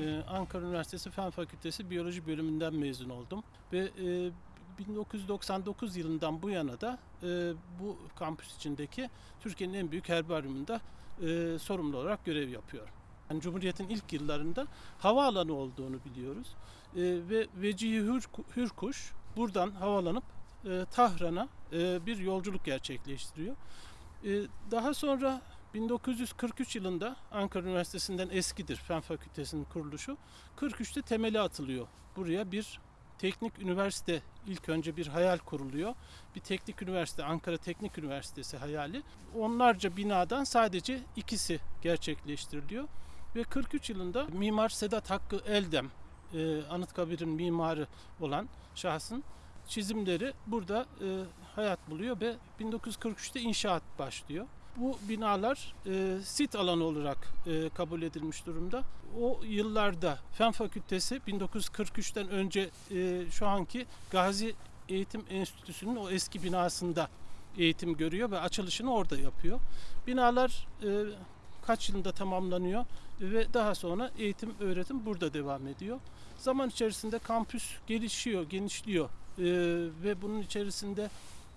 Ee, Ankara Üniversitesi Fen Fakültesi Biyoloji bölümünden mezun oldum. Ve e, 1999 yılından bu yana da e, bu kampüs içindeki Türkiye'nin en büyük herbaryumunda e, sorumlu olarak görev yapıyorum. Yani Cumhuriyet'in ilk yıllarında havaalanı olduğunu biliyoruz. E, ve Vecihi Hür, Hürkuş buradan havalanıp e, Tahran'a e, bir yolculuk gerçekleştiriyor. E, daha sonra 1943 yılında Ankara Üniversitesi'nden eskidir Fen Fakültesi'nin kuruluşu. 43'te temeli atılıyor. Buraya bir teknik üniversite ilk önce bir hayal kuruluyor. Bir teknik üniversite, Ankara Teknik Üniversitesi hayali. Onlarca binadan sadece ikisi gerçekleştiriliyor. Ve 43 yılında Mimar Sedat Hakkı Eldem, e, Anıtkabir'in mimarı olan şahsın çizimleri burada e, hayat buluyor ve 1943'te inşaat başlıyor. Bu binalar e, sit alanı olarak e, kabul edilmiş durumda. O yıllarda Fen Fakültesi 1943'ten önce e, şu anki Gazi Eğitim Enstitüsü'nün o eski binasında eğitim görüyor ve açılışını orada yapıyor. Binalar e, kaç yılında tamamlanıyor ve daha sonra eğitim öğretim burada devam ediyor. Zaman içerisinde kampüs gelişiyor, genişliyor e, ve bunun içerisinde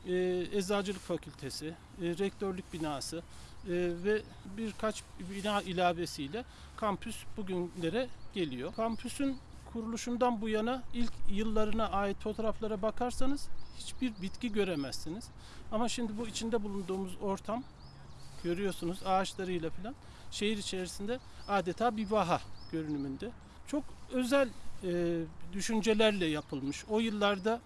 e, Eczacılık Fakültesi, e, Rektörlük binası e, ve birkaç bina ilavesiyle kampüs bugünlere geliyor. Kampüsün kuruluşundan bu yana ilk yıllarına ait fotoğraflara bakarsanız hiçbir bitki göremezsiniz. Ama şimdi bu içinde bulunduğumuz ortam görüyorsunuz ağaçlarıyla falan şehir içerisinde adeta bir vaha görünümünde. Çok özel e, düşüncelerle yapılmış. O yıllarda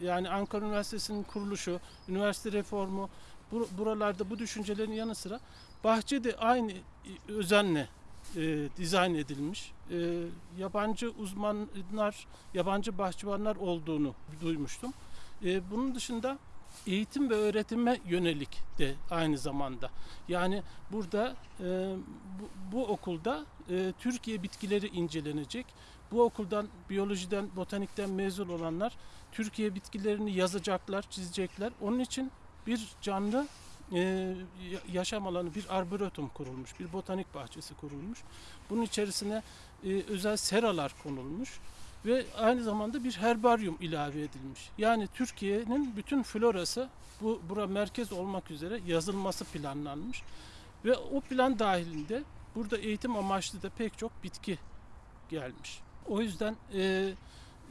yani Ankara Üniversitesi'nin kuruluşu, üniversite reformu bu, buralarda bu düşüncelerin yanı sıra bahçe de aynı özenle e, dizayn edilmiş. E, yabancı uzmanlar, yabancı bahçıvanlar olduğunu duymuştum. E, bunun dışında eğitim ve öğretime yönelik de aynı zamanda. Yani burada e, bu, bu okulda e, Türkiye bitkileri incelenecek. Bu okuldan biyolojiden, botanikten mezun olanlar Türkiye bitkilerini yazacaklar, çizecekler. Onun için bir canlı e, yaşam alanı, bir arboretum kurulmuş, bir botanik bahçesi kurulmuş. Bunun içerisine e, özel seralar konulmuş ve aynı zamanda bir herbaryum ilave edilmiş. Yani Türkiye'nin bütün florası bu bura merkez olmak üzere yazılması planlanmış ve o plan dahilinde burada eğitim amaçlı da pek çok bitki gelmiş. O yüzden e,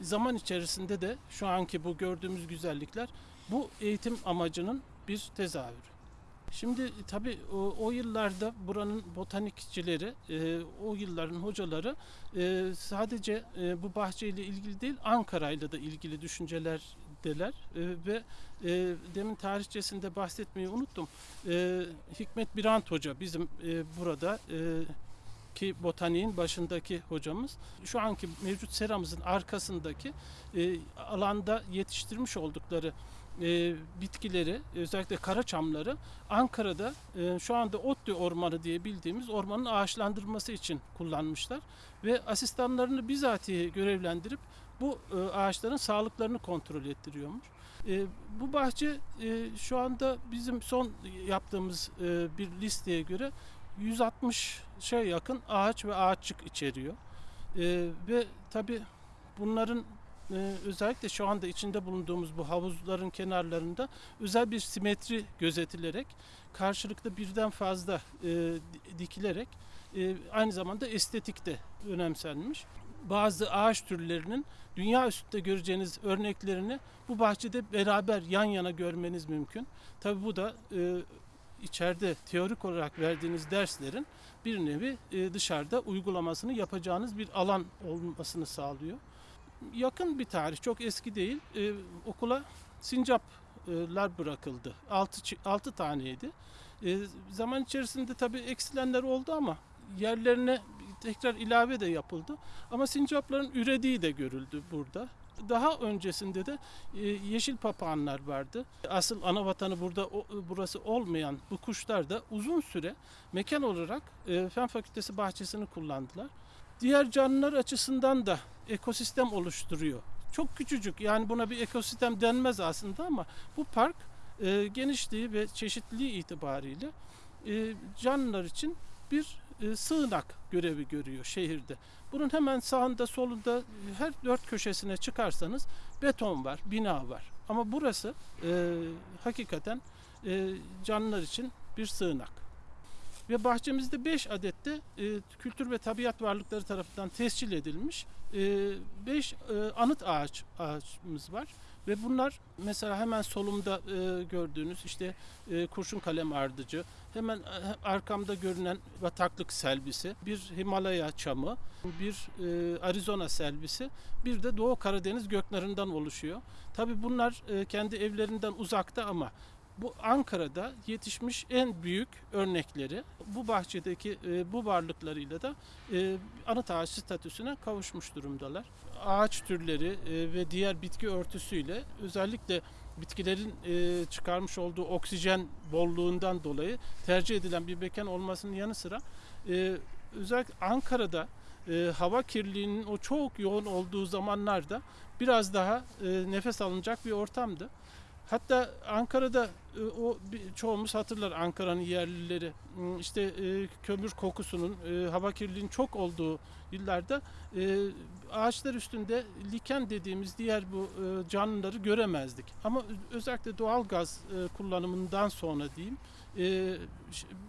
zaman içerisinde de şu anki bu gördüğümüz güzellikler bu eğitim amacının bir tezahürü. Şimdi tabii o, o yıllarda buranın botanikçileri, e, o yılların hocaları e, sadece e, bu bahçeyle ilgili değil Ankara'yla da ilgili düşüncelerdeler e, ve e, demin tarihçesinde bahsetmeyi unuttum. E, Hikmet Birant Hoca bizim e, burada e, ki botaniğin başındaki hocamız şu anki mevcut seramızın arkasındaki e, alanda yetiştirmiş oldukları e, bitkileri özellikle kara çamları Ankara'da e, şu anda Otlu Ormanı diye bildiğimiz ormanın ağaçlandırılması için kullanmışlar ve asistanlarını bizatihi görevlendirip bu e, ağaçların sağlıklarını kontrol ettiriyormuş. E, bu bahçe e, şu anda bizim son yaptığımız e, bir listeye göre 160'a yakın ağaç ve ağaççık içeriyor. E, ve tabi bunların e, özellikle şu anda içinde bulunduğumuz bu havuzların kenarlarında özel bir simetri gözetilerek karşılıklı birden fazla e, dikilerek e, aynı zamanda estetik de önemsenmiş. Bazı ağaç türlerinin dünya üstünde göreceğiniz örneklerini bu bahçede beraber yan yana görmeniz mümkün. Tabi bu da e, içeride teorik olarak verdiğiniz derslerin bir nevi e, dışarıda uygulamasını yapacağınız bir alan olmasını sağlıyor. Yakın bir tarih, çok eski değil. E, okula sincaplar bırakıldı. 6 6 taneydi. E, zaman içerisinde tabii eksilenler oldu ama yerlerine tekrar ilave de yapıldı. Ama sincapların ürediği de görüldü burada. Daha öncesinde de e, yeşil papağanlar vardı. Asıl ana vatanı burada burası olmayan bu kuşlar da uzun süre mekan olarak e, Fen Fakültesi bahçesini kullandılar. Diğer canlılar açısından da ekosistem oluşturuyor. Çok küçücük yani buna bir ekosistem denmez aslında ama bu park e, genişliği ve çeşitliliği itibariyle canlılar için bir e, sığınak görevi görüyor şehirde. Bunun hemen sağında solunda her dört köşesine çıkarsanız beton var, bina var. Ama burası e, hakikaten e, canlılar için bir sığınak. Ve bahçemizde 5 adette e, kültür ve tabiat varlıkları tarafından tescil edilmiş 5 anıt ağaç ağaçımız var. Ve bunlar mesela hemen solumda e, gördüğünüz işte e, kurşun kalem ardıcı, hemen e, arkamda görünen bataklık selbisi, bir Himalaya çamı, bir e, Arizona selbisi, bir de Doğu Karadeniz göknarından oluşuyor. Tabi bunlar e, kendi evlerinden uzakta ama bu Ankara'da yetişmiş en büyük örnekleri bu bahçedeki e, bu varlıklarıyla da e, anıt ağaç statüsüne kavuşmuş durumdalar. Ağaç türleri e, ve diğer bitki örtüsüyle özellikle bitkilerin e, çıkarmış olduğu oksijen bolluğundan dolayı tercih edilen bir mekan olmasının yanı sıra e, özellikle Ankara'da e, hava kirliliğinin o çok yoğun olduğu zamanlarda biraz daha e, nefes alınacak bir ortamdı. Hatta Ankara'da o çoğumuz hatırlar Ankara'nın yerlileri hmm, işte e, kömür kokusunun e, hava kirliliğinin çok olduğu yıllarda ağaçlar üstünde liken dediğimiz diğer bu canlıları göremezdik. Ama özellikle doğal gaz kullanımından sonra diyeyim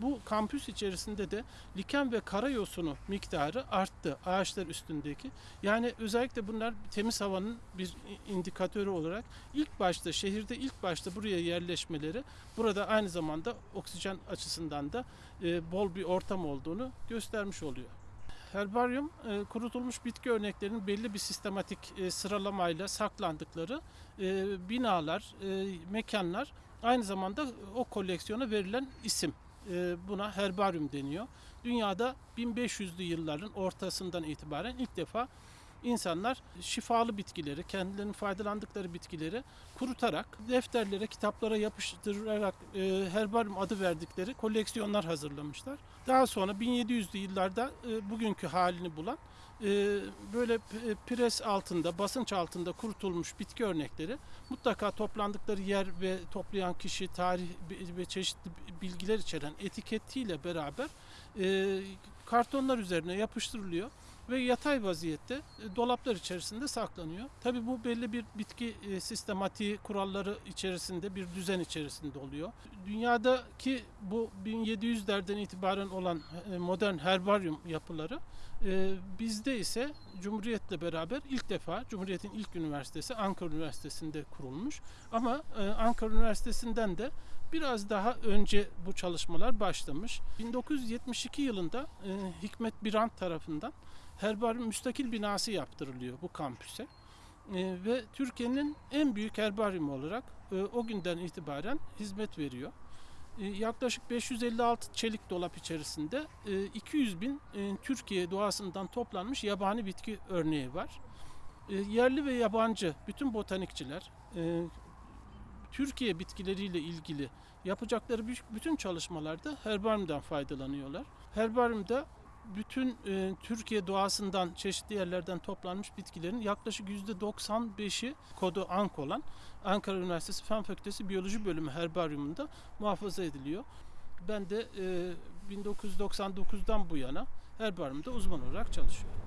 bu kampüs içerisinde de liken ve karayosunu miktarı arttı ağaçlar üstündeki. Yani özellikle bunlar temiz havanın bir indikatörü olarak ilk başta şehirde ilk başta buraya yerleşmeleri burada aynı zamanda oksijen açısından da bol bir ortam olduğunu göstermiş oluyor. Herbaryum e, kurutulmuş bitki örneklerinin belli bir sistematik e, sıralamayla saklandıkları e, binalar, e, mekanlar aynı zamanda o koleksiyona verilen isim. E, buna herbaryum deniyor. Dünyada 1500'lü yılların ortasından itibaren ilk defa insanlar şifalı bitkileri, kendilerinin faydalandıkları bitkileri kurutarak, defterlere, kitaplara yapıştırarak e, herbaryum adı verdikleri koleksiyonlar hazırlamışlar. Daha sonra 1700'lü yıllarda e, bugünkü halini bulan e, böyle pres altında, basınç altında kurutulmuş bitki örnekleri mutlaka toplandıkları yer ve toplayan kişi, tarih ve çeşitli bilgiler içeren etiketiyle beraber e, kartonlar üzerine yapıştırılıyor ve yatay vaziyette e, dolaplar içerisinde saklanıyor. Tabii bu belli bir bitki e, sistematiği kuralları içerisinde bir düzen içerisinde oluyor. Dünyadaki bu 1700'lerden itibaren olan e, modern herbaryum yapıları bizde ise Cumhuriyet'le beraber ilk defa Cumhuriyet'in ilk üniversitesi Ankara Üniversitesi'nde kurulmuş. Ama Ankara Üniversitesi'nden de biraz daha önce bu çalışmalar başlamış. 1972 yılında Hikmet Birant tarafından herbaryum müstakil binası yaptırılıyor bu kampüse. E, ve Türkiye'nin en büyük herbaryumu olarak e, o günden itibaren hizmet veriyor. E, yaklaşık 556 çelik dolap içerisinde e, 200 bin e, Türkiye doğasından toplanmış yabani bitki örneği var. E, yerli ve yabancı bütün botanikçiler e, Türkiye bitkileriyle ilgili yapacakları bütün çalışmalarda herbaryumdan faydalanıyorlar. Herbaryumda bütün e, Türkiye doğasından çeşitli yerlerden toplanmış bitkilerin yaklaşık %95'i kodu ANK olan Ankara Üniversitesi Fen Fakültesi Biyoloji Bölümü herbaryumunda muhafaza ediliyor. Ben de e, 1999'dan bu yana herbaryumda uzman olarak çalışıyorum.